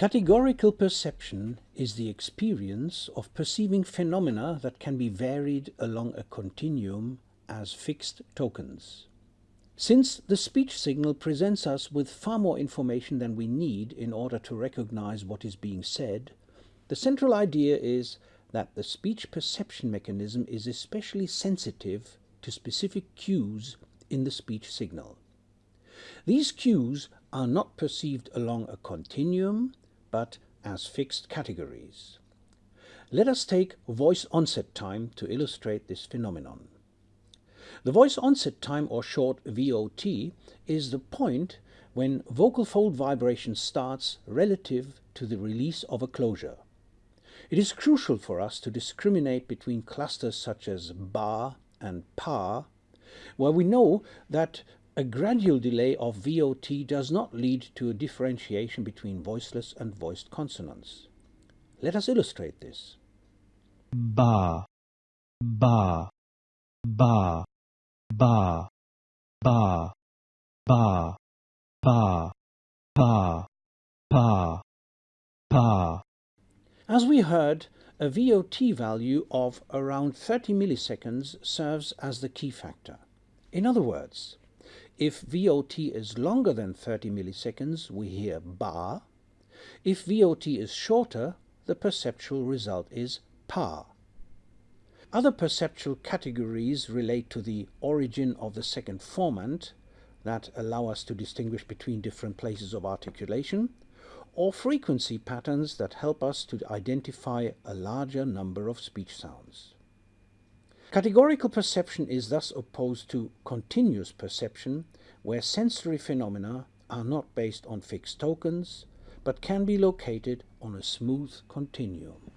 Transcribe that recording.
Categorical perception is the experience of perceiving phenomena that can be varied along a continuum as fixed tokens. Since the speech signal presents us with far more information than we need in order to recognize what is being said, the central idea is that the speech perception mechanism is especially sensitive to specific cues in the speech signal. These cues are not perceived along a continuum, but as fixed categories. Let us take voice onset time to illustrate this phenomenon. The voice onset time, or short VOT, is the point when vocal fold vibration starts relative to the release of a closure. It is crucial for us to discriminate between clusters such as ba and pa, where we know that a gradual delay of VOT does not lead to a differentiation between voiceless and voiced consonants. Let us illustrate this. ba, ba, ba, ba, ba, ba, ba, pa, pa, pa. As we heard, a VOT value of around 30 milliseconds serves as the key factor. In other words, if VOT is longer than 30 milliseconds, we hear ba. If VOT is shorter, the perceptual result is pa. Other perceptual categories relate to the origin of the second formant that allow us to distinguish between different places of articulation, or frequency patterns that help us to identify a larger number of speech sounds. Categorical perception is thus opposed to continuous perception, where sensory phenomena are not based on fixed tokens, but can be located on a smooth continuum.